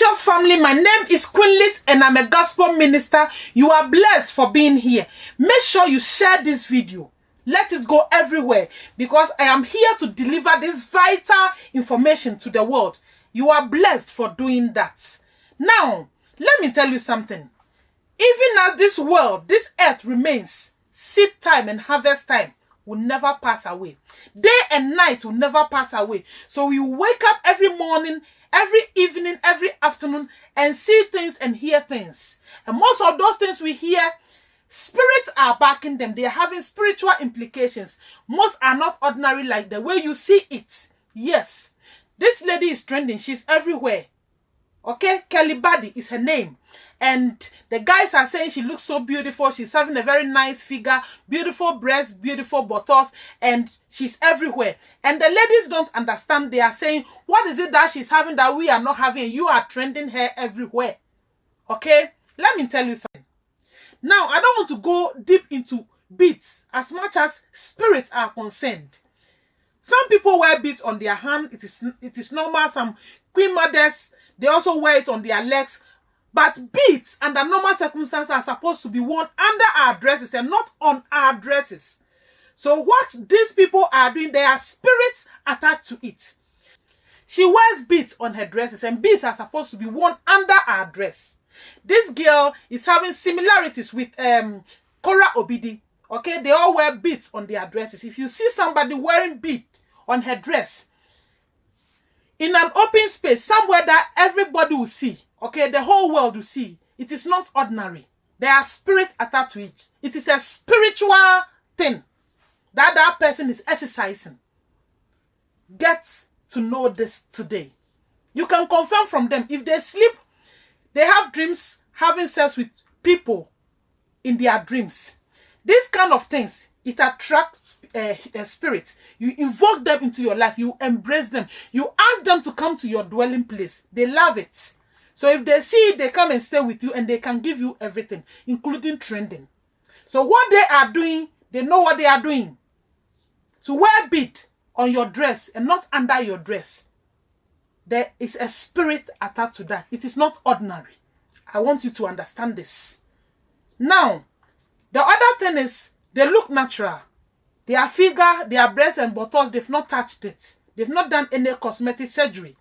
family, my name is Queen Lit and I'm a gospel minister. You are blessed for being here. Make sure you share this video. Let it go everywhere because I am here to deliver this vital information to the world. You are blessed for doing that. Now, let me tell you something. Even as this world, this earth remains, seed time and harvest time will never pass away. Day and night will never pass away. So we wake up every morning, every evening, every afternoon and see things and hear things. And most of those things we hear, spirits are backing them. They are having spiritual implications. Most are not ordinary like the way you see it. Yes, this lady is trending. She's everywhere. Okay, Kelly Buddy is her name. And the guys are saying she looks so beautiful. She's having a very nice figure, beautiful breasts, beautiful buttocks, and she's everywhere. And the ladies don't understand. They are saying, what is it that she's having that we are not having? You are trending her everywhere. Okay, let me tell you something. Now, I don't want to go deep into beats as much as spirits are concerned. Some people wear beads on their hand. It is it is normal. Some queen mothers they also wear it on their legs. But beads under normal circumstances are supposed to be worn under our dresses and not on our dresses. So what these people are doing, there are spirits attached to it. She wears beads on her dresses and beads are supposed to be worn under our dress. This girl is having similarities with um, Cora Obidi. Okay, they all wear beads on their dresses. If you see somebody wearing bead on her dress, in an open space, somewhere that everybody will see, okay, the whole world will see, it is not ordinary. There are spirits attached to it. It is a spiritual thing that that person is exercising. Get to know this today. You can confirm from them. If they sleep, they have dreams having sex with people in their dreams. These kind of things, it attracts uh, uh, spirit. You invoke them into your life. You embrace them. You ask them to come to your dwelling place. They love it. So if they see it, they come and stay with you and they can give you everything, including trending. So what they are doing, they know what they are doing. To wear bead on your dress and not under your dress, there is a spirit attached to that. It is not ordinary. I want you to understand this. Now, the other thing is they look natural. Their figure, their breasts and buttocks, they've not touched it. They've not done any cosmetic surgery.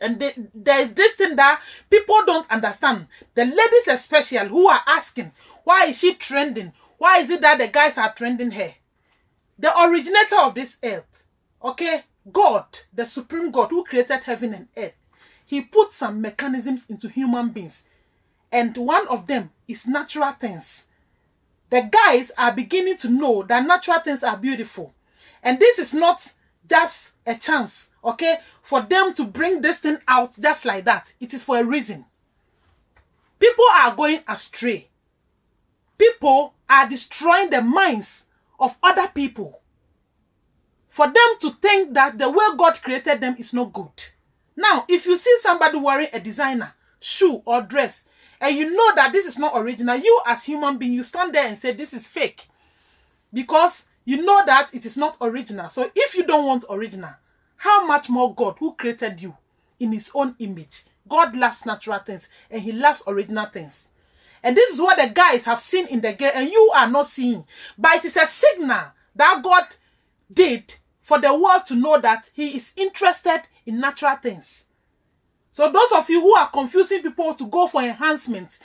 And they, there is this thing that people don't understand. The ladies especially who are asking, why is she trending? Why is it that the guys are trending her? The originator of this earth, okay, God, the supreme God who created heaven and earth, he put some mechanisms into human beings. And one of them is natural things the guys are beginning to know that natural things are beautiful. And this is not just a chance, okay, for them to bring this thing out just like that. It is for a reason. People are going astray. People are destroying the minds of other people. For them to think that the way God created them is not good. Now, if you see somebody wearing a designer shoe or dress, and you know that this is not original, you as human being, you stand there and say this is fake. Because you know that it is not original. So if you don't want original, how much more God who created you in his own image? God loves natural things and he loves original things. And this is what the guys have seen in the girl and you are not seeing. But it is a signal that God did for the world to know that he is interested in natural things. So those of you who are confusing people to go for enhancement,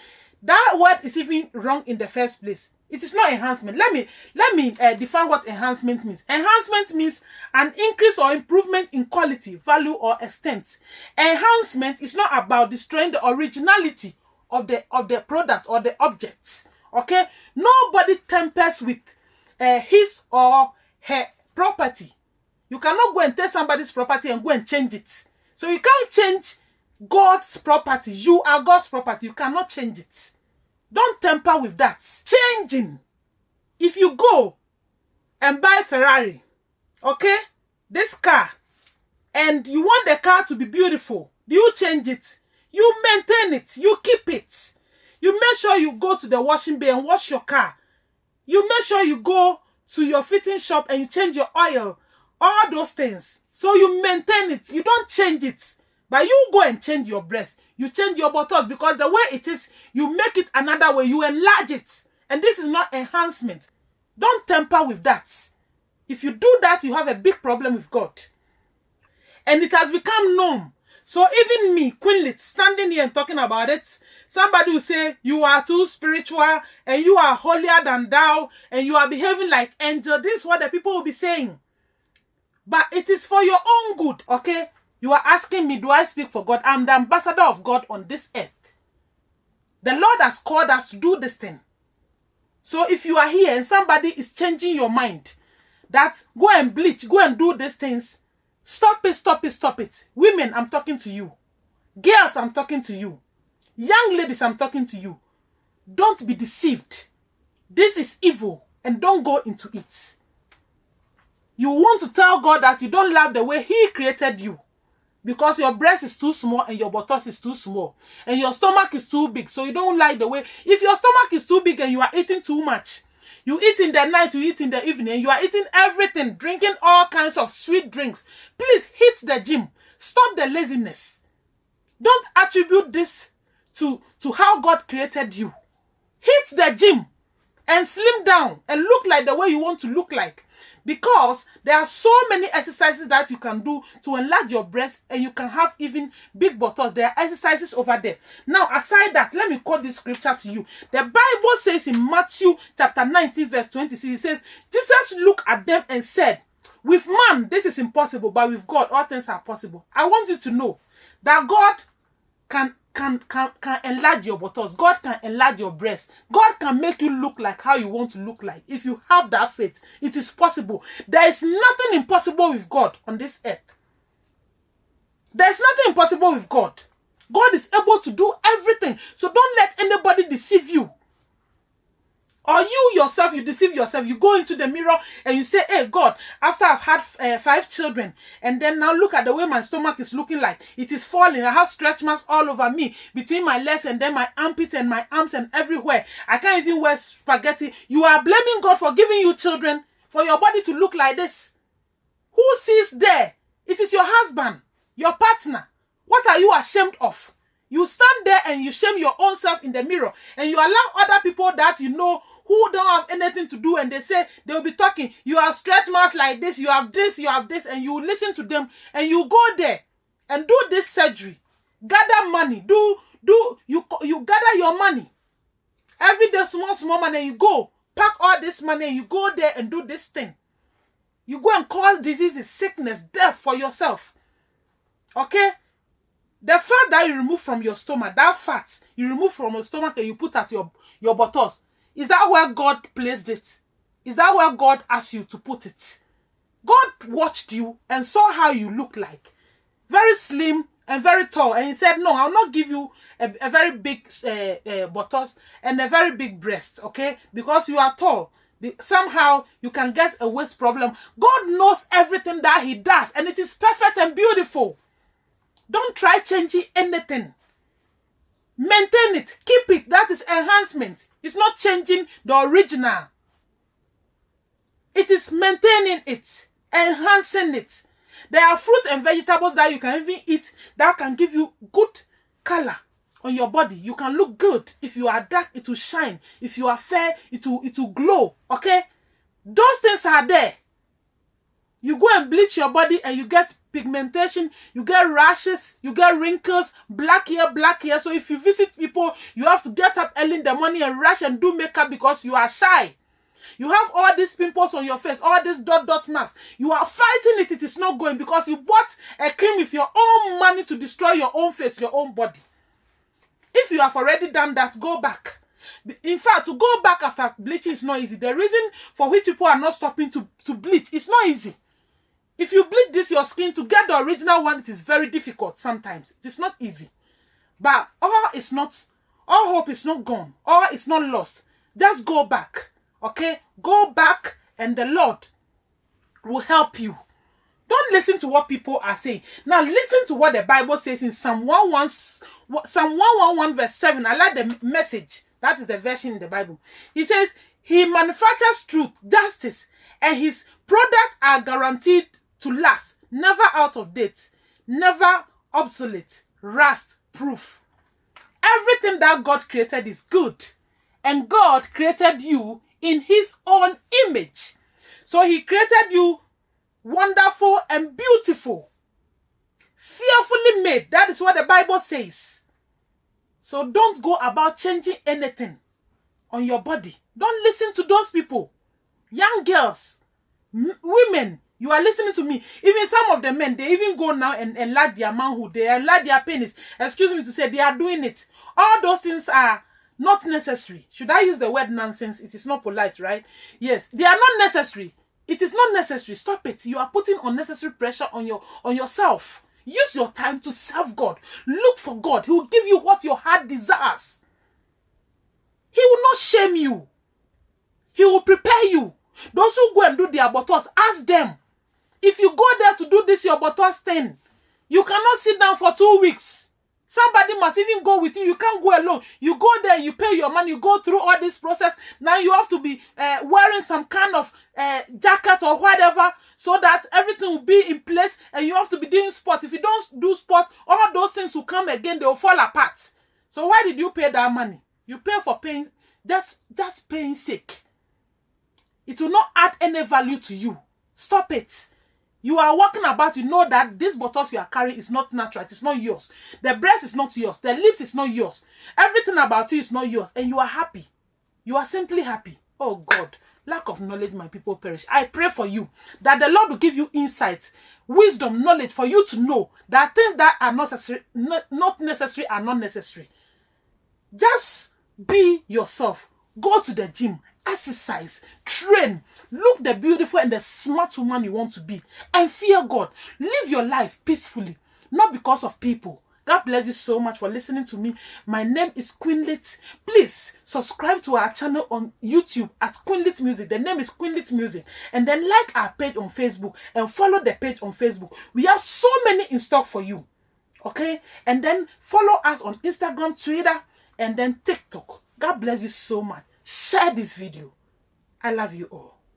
that word is even wrong in the first place. It is not enhancement. Let me let me uh, define what enhancement means. Enhancement means an increase or improvement in quality, value, or extent. Enhancement is not about destroying the originality of the of the product or the objects. Okay, nobody tempers with uh, his or her property. You cannot go and take somebody's property and go and change it. So you can't change God's property. You are God's property. You cannot change it. Don't temper with that. Changing. If you go and buy Ferrari, okay, this car, and you want the car to be beautiful, you change it? You maintain it. You keep it. You make sure you go to the washing bay and wash your car. You make sure you go to your fitting shop and you change your oil. All those things. So you maintain it. You don't change it But you go and change your breast. You change your buttocks because the way it is, you make it another way. You enlarge it. And this is not enhancement. Don't temper with that. If you do that, you have a big problem with God. And it has become known. So even me, Queen standing here and talking about it, somebody will say, you are too spiritual and you are holier than thou and you are behaving like angel. This is what the people will be saying. But it is for your own good, okay? You are asking me, do I speak for God? I'm the ambassador of God on this earth. The Lord has called us to do this thing. So if you are here and somebody is changing your mind, that go and bleach, go and do these things, stop it, stop it, stop it. Women, I'm talking to you. Girls, I'm talking to you. Young ladies, I'm talking to you. Don't be deceived. This is evil and don't go into it. You want to tell God that you don't love the way He created you because your breast is too small and your buttocks is too small. And your stomach is too big. So you don't like the way if your stomach is too big and you are eating too much you eat in the night you eat in the evening you are eating everything drinking all kinds of sweet drinks please hit the gym. Stop the laziness. Don't attribute this to to how god created you. Hit the gym and slim down and look like the way you want to look like. Because there are so many exercises that you can do to enlarge your breast and you can have even big buttocks. There are exercises over there. Now aside that let me quote this scripture to you. The bible says in matthew chapter 19 verse 26 it says jesus looked at them and said with man this is impossible but with god all things are possible i want you to know that god can can can can enlarge your buttocks. God can enlarge your breasts. God can make you look like how you want to look like. If you have that faith, it is possible. There is nothing impossible with God on this earth. There is nothing impossible with God. God is able to do everything. So don't let anybody deceive you. Or you yourself, you deceive yourself. You go into the mirror and you say, Hey, God, after I've had uh, five children, and then now look at the way my stomach is looking like. It is falling. I have stretch marks all over me, between my legs and then my armpit and my arms and everywhere. I can't even wear spaghetti. You are blaming God for giving you children, for your body to look like this. Who sees there? It is your husband, your partner. What are you ashamed of? You stand there and you shame your own self in the mirror and you allow other people that you know who don't have anything to do and they say they'll be talking you have stretch marks like this you have this you have this and you listen to them and you go there and do this surgery. Gather money. Do do you you gather your money. Every day small small money you go pack all this money you go there and do this thing. You go and cause diseases sickness death for yourself. Okay the fat that you remove from your stomach that fat you remove from your stomach and you put at your your buttocks is that where God placed it? Is that where God asked you to put it? God watched you and saw how you look like. Very slim and very tall. And he said, no, I'll not give you a, a very big uh, uh, buttocks and a very big breast, okay? Because you are tall. Somehow you can get a waist problem. God knows everything that he does and it is perfect and beautiful. Don't try changing anything. Maintain it. Keep it. That is enhancement. It's not changing the original. It is maintaining it, enhancing it. There are fruits and vegetables that you can even eat that can give you good color on your body. You can look good. If you are dark, it will shine. If you are fair, it will, it will glow. Okay? Those things are there. You go and bleach your body and you get pigmentation, you get rashes, you get wrinkles, black hair, black hair. So if you visit people, you have to get up early in the morning and rush and do makeup because you are shy. You have all these pimples on your face, all this dot dot mask. You are fighting it, it is not going because you bought a cream with your own money to destroy your own face, your own body. If you have already done that, go back. In fact, to go back after bleaching is not easy. The reason for which people are not stopping to, to bleach is not easy. If you bleach this your skin to get the original one, it is very difficult sometimes. It is not easy. But all is not, all hope is not gone. All is not lost. Just go back. Okay? Go back and the Lord will help you. Don't listen to what people are saying. Now listen to what the Bible says in Psalm 111, Psalm 111 verse 7. I like the message. That is the version in the Bible. He says, He manufactures truth, justice, and his products are guaranteed to last, never out of date, never obsolete, rust proof. Everything that God created is good. And God created you in his own image. So he created you wonderful and beautiful. Fearfully made. That is what the Bible says. So don't go about changing anything on your body. Don't listen to those people. Young girls, women, you are listening to me. Even some of the men, they even go now and enlarge their manhood. They enlarge their penis. Excuse me to say, they are doing it. All those things are not necessary. Should I use the word nonsense? It is not polite, right? Yes, they are not necessary. It is not necessary. Stop it. You are putting unnecessary pressure on your on yourself. Use your time to serve God. Look for God. He will give you what your heart desires. He will not shame you. He will prepare you. Those who go and do their abortus, ask them. If you go there to do this your abortus thing, you cannot sit down for two weeks. Somebody must even go with you. You can't go alone. You go there, you pay your money, you go through all this process. Now you have to be uh, wearing some kind of uh, jacket or whatever so that everything will be in place and you have to be doing sport. If you don't do sport, all those things will come again, they will fall apart. So why did you pay that money? You pay for paying, just, just paying sake. It will not add any value to you. Stop it. You are walking about, you know that this bottles you are carrying is not natural, it's not yours. The breast is not yours, the lips is not yours. Everything about you is not yours, and you are happy. You are simply happy. Oh God, lack of knowledge, my people perish. I pray for you that the Lord will give you insight, wisdom, knowledge for you to know that things that are necessary, not necessary are not necessary. Just be yourself. Go to the gym exercise, train, look the beautiful and the smart woman you want to be, and fear God. Live your life peacefully, not because of people. God bless you so much for listening to me. My name is Queenlit. Please subscribe to our channel on YouTube at Queenlit Music. The name is Queenlit Music. And then like our page on Facebook and follow the page on Facebook. We have so many in stock for you. Okay? And then follow us on Instagram, Twitter, and then TikTok. God bless you so much share this video. I love you all.